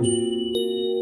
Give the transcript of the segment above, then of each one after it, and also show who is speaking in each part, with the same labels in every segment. Speaker 1: Música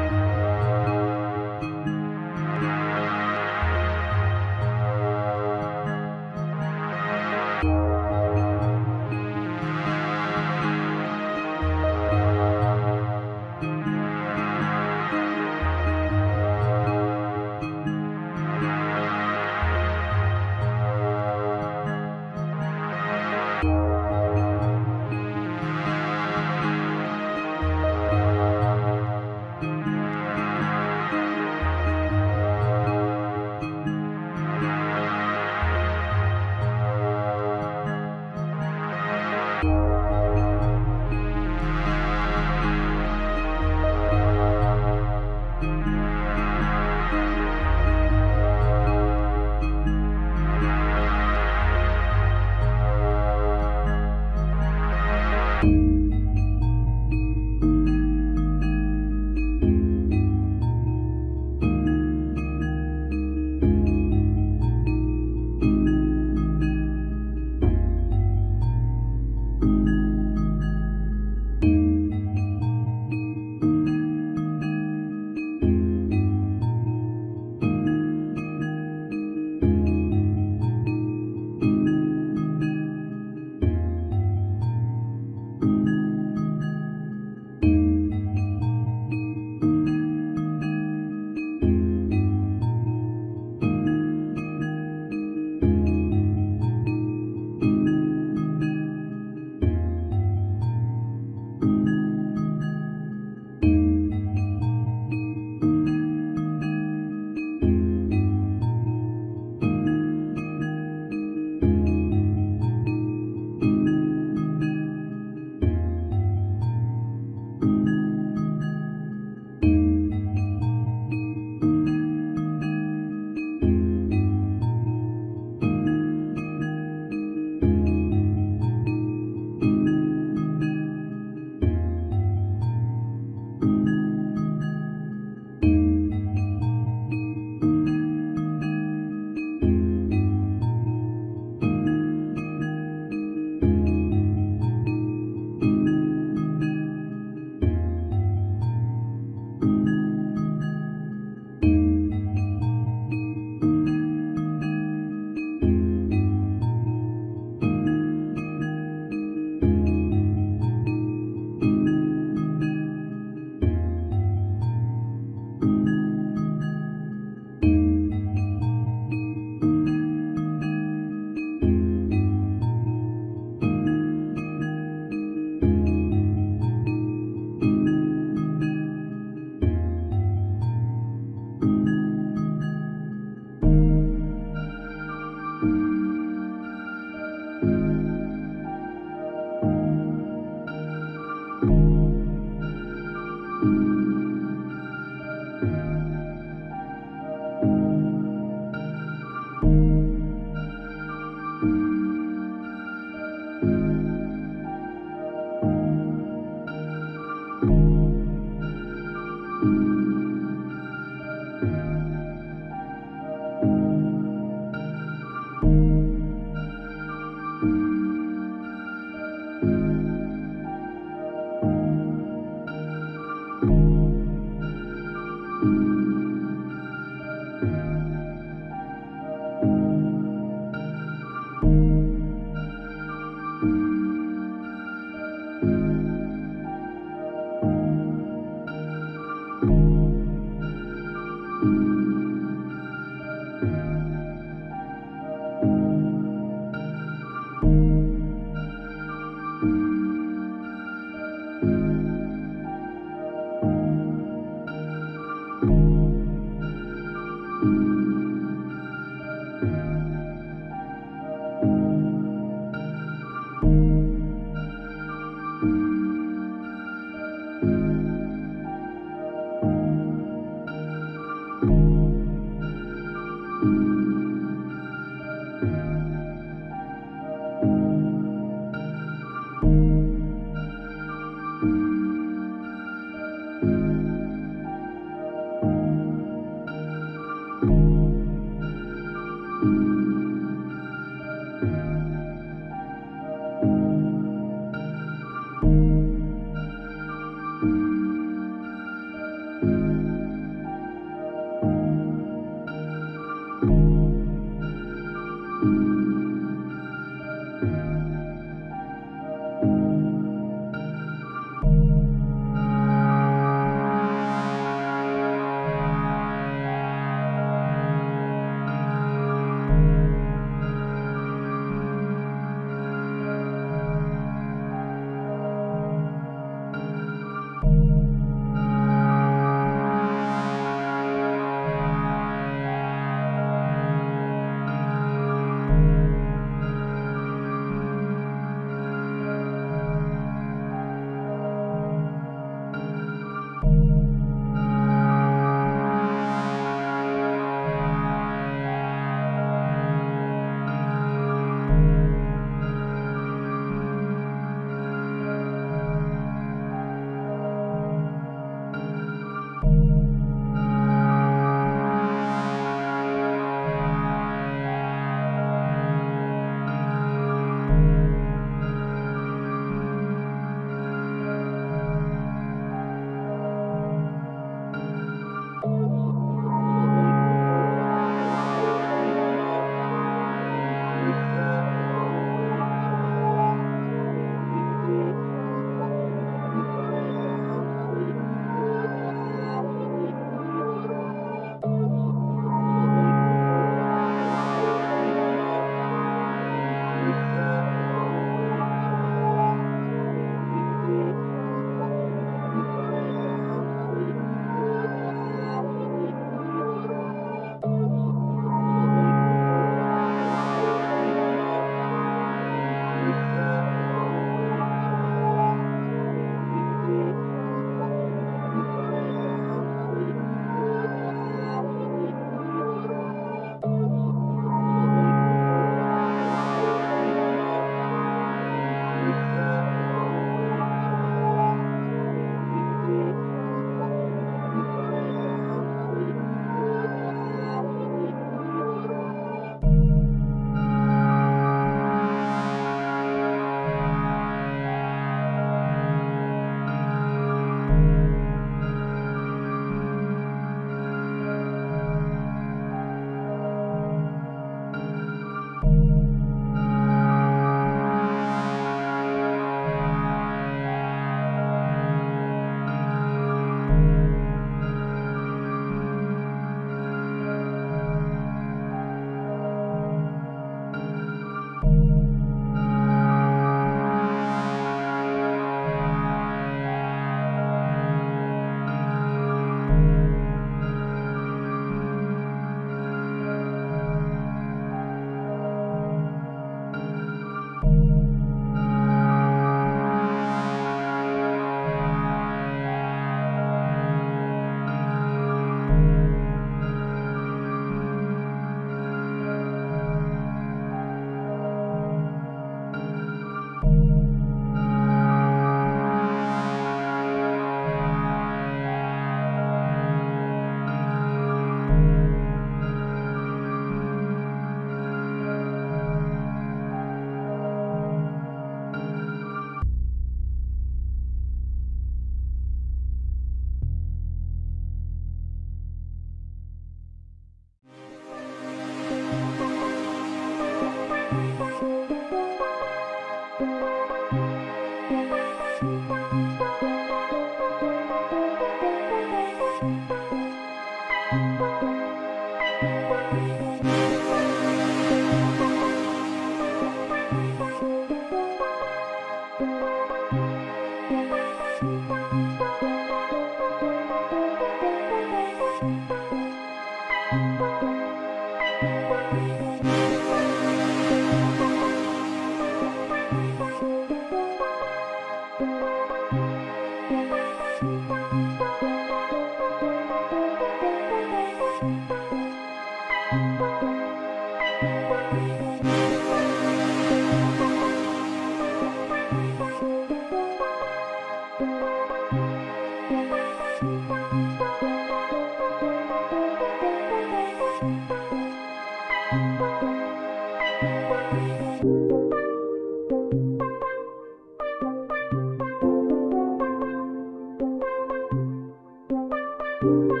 Speaker 1: Thank you.